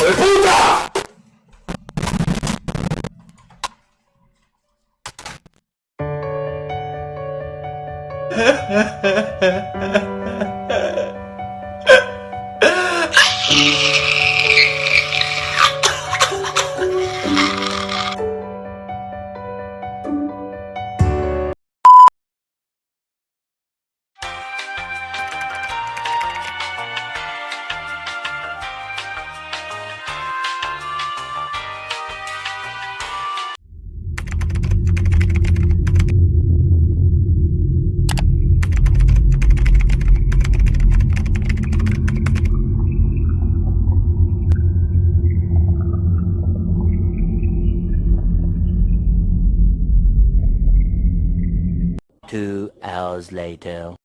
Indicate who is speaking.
Speaker 1: puta!
Speaker 2: Two hours later.